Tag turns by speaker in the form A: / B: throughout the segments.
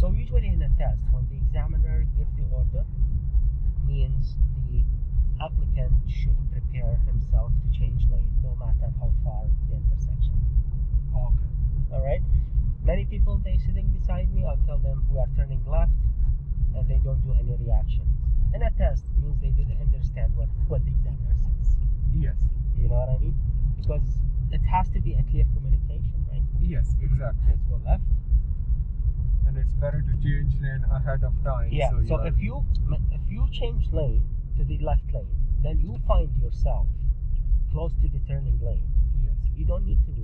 A: So usually in a test, when the examiner gives the order, means the applicant should prepare himself to change lane, no matter how far the intersection.
B: Okay.
A: All right. Many people they sitting beside me. I'll tell them we are turning left, and they don't do any reaction. In a test means they didn't understand what what the examiner says.
B: Yes.
A: You know what I mean? Because it has to be a clear communication?
B: Yes, exactly.
A: Let's go left.
B: And it's better to change lane ahead of time.
A: Yeah.
B: So,
A: So, if you if you change lane to the left lane, then you find yourself close to the turning lane.
B: yes,
A: You don't need to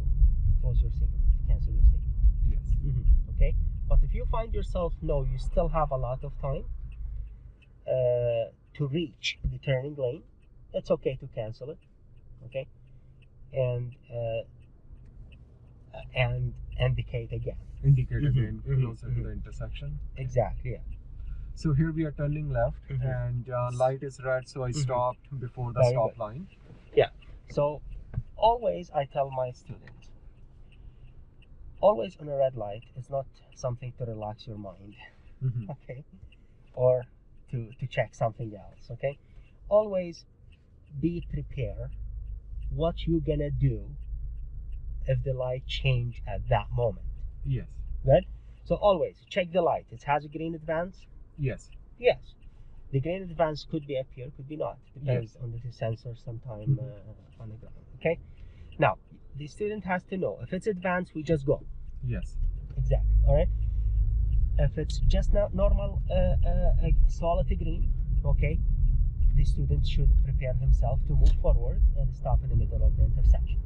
A: close your signal, to cancel your signal.
B: yes,
A: Okay. But if you find yourself no, you still have a lot of time uh, to reach the turning lane. It's okay to cancel it. Okay. And uh, and indicate again.
B: indicate
A: Mhm,
B: again closer to
A: mhm.
B: the intersection.
A: Exactly. Yeah.
B: So here we are turning left,
A: Mhm.
B: and uh, light is red, so I
A: Mhm.
B: stopped before the
A: Very
B: stop
A: good.
B: line. Yeah.
A: So always I tell my students, always on a red light is not something to relax your mind, okay, or to to check something else, okay. Always be prepared what you gonna do if the light change at that moment.
B: Yes,
A: Right? So always check the light. It has a green advance.
B: yes,
A: Yes. The green advance could be up here, could be not. Depends on the sensor sometime uh, on the ground. Okay. Now, the student has to know if it's advanced, we just go.
B: yes,
A: Exactly. All right. If it's just not normal uh, uh, uh, solid green, okay, the student should prepare himself to move forward and stop in the middle of the intersection.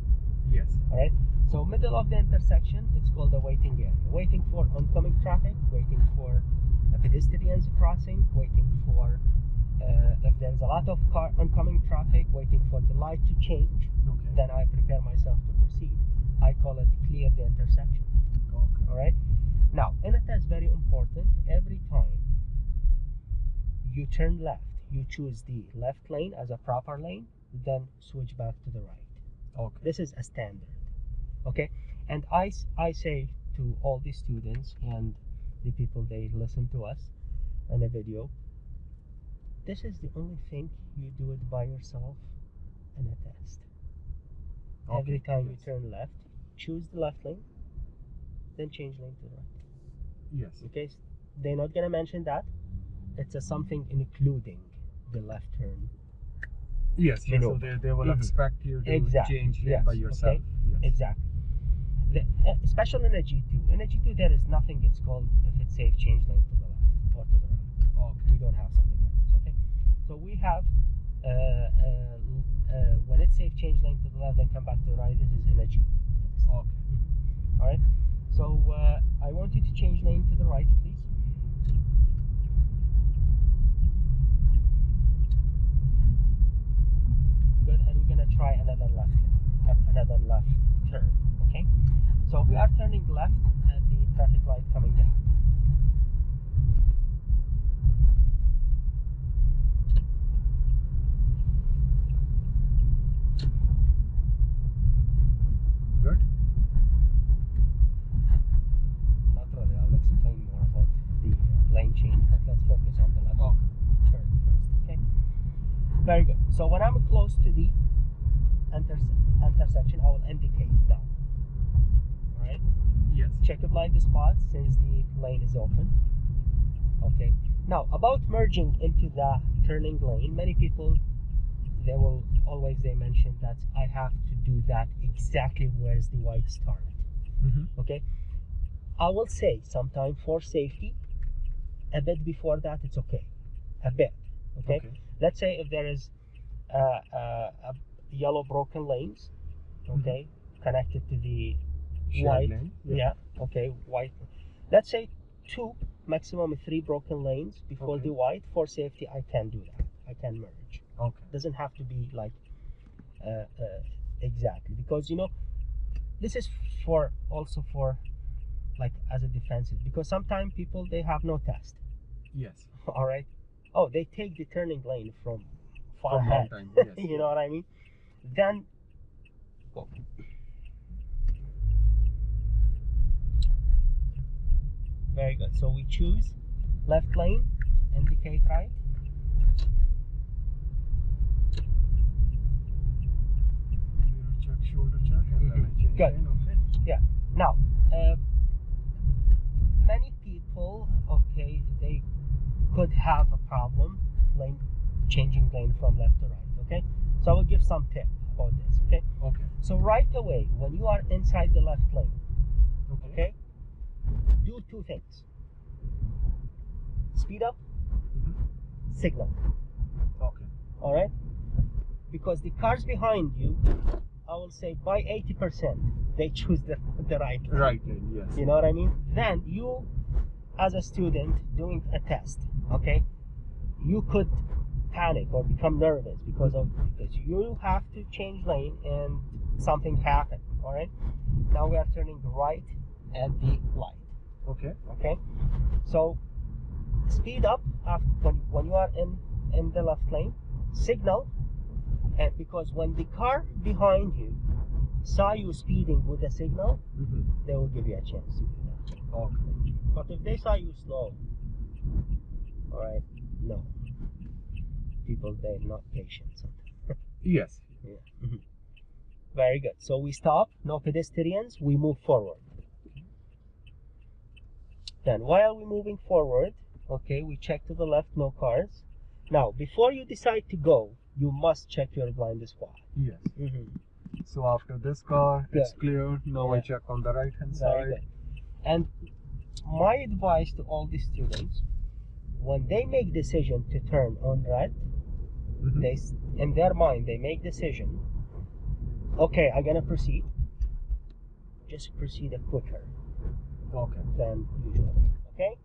B: Yes,
A: All right. So middle of the intersection, it's called a waiting area. Waiting for oncoming traffic, waiting for a pedestrians crossing, waiting for uh, if there's a lot of car oncoming traffic, waiting for the light to change.
B: okay,
A: Then I prepare myself to proceed. I call it clear the intersection.
B: okay,
A: All right. Now, in a test, very important. Every time you turn left, you choose the left lane as a proper lane, then switch back to the right.
B: Okay,
A: This is a standard. Okay, and I, I say to all the students and the people they listen to us on a video, this is the only thing you do it by yourself in a test. Every
B: Okay,
A: time you turn left, choose the left lane, then change lane to the right.
B: yes,
A: Okay, they're not gonna mention that. It's a something including the left turn.
B: Yes,
A: You
B: yes.
A: know.
B: So they, they will
A: Mhm.
B: expect you to
A: Exactly,
B: change
A: yes,
B: by
A: okay.
B: yourself. Yes.
A: Exactly. The, uh, especially in a G2. In a G2, there is nothing. It's called if it's safe, change lane to the left or to the right.
B: Okay,
A: We don't have something like this. Okay. So we have uh, uh, uh, when it's safe, change lane to the left, then come back to the right. This is in a G.
B: okay,
A: All right. So uh, I want you to change lane to the right, please. Good. And we're gonna try another left, another left turn. Okay. So we are turning left at the traffic light coming down.
B: good.
A: Not really. I'll explain more about the lane change, but let's focus on the left turn first. Okay. Very good. So when I'm close to the interse- intersection, I will indicate now. All right.
B: yes,
A: Check the blind spot since the lane is open. Okay. Now about merging into the turning lane, many people they will always they mention that I have to do that exactly where's the white start.
B: hmm
A: Okay. I will say sometime for safety, a bit before that it's okay. A bit. Okay.
B: okay,
A: Let's say if there is uh, uh, a yellow broken lanes, okay, connected to the
B: Shared
A: white
B: lane.
A: yeah. okay white. Let's say two maximum three broken lanes before
B: Okay.
A: the white for safety i can do that. I can merge.
B: Okay,
A: doesn't have to be like uh, uh, exactly because you know this is for also for like as a defensive because sometimes people they have no test.
B: Yes,
A: all right? Oh they take the turning lane from far
B: from
A: ahead.
B: time. Yes,
A: you know what i mean then go Very good. So we choose left lane, indicate right.
B: Mirror check, shoulder check, and then I change
A: Good.
B: lane. Okay. Yeah.
A: Now, uh, many people, okay, they could have a problem lane changing lane from left to right. Okay, so I will give some tip about this. Okay,
B: Okay.
A: so right away when you are inside the left lane,
B: Okay.
A: okay, do two things: speed up,
B: Mhm.
A: signal.
B: Okay.
A: All right, because the cars behind you, I will say by eighty percent they choose the the right lane.
B: Right lane. Yes.
A: You know what I mean? Then you, as a student doing a test, okay, you could panic or become nervous because of because you have to change lane and something happened. All right. Now we are turning right at the light.
B: Okay.
A: Okay. So speed up after, when, when you are in in the left lane. Signal, and because when the car behind you saw you speeding with a signal,
B: Mm-hmm.
A: they will give you a chance to do that.
B: Okay.
A: But if they saw you slow, all right, no. People, they're not patient. sometimes.
B: Yes.
A: Yeah. Mhm. Very good. So we stop, no pedestrians, we move forward. Then while we're moving forward, okay, we check to the left, no cars. Now, before you decide to go, you must check your blind spot.
B: Yes.
A: Mm-hmm.
B: So after this car, it's clear. Now I check on the right hand side.
A: good. And my advice to all the students, when they make decision to turn on red,
B: Mhm.
A: they in their mind they make decision. Okay, I'm gonna proceed. Just proceed a quicker
B: Okay.
A: than usual. Okay.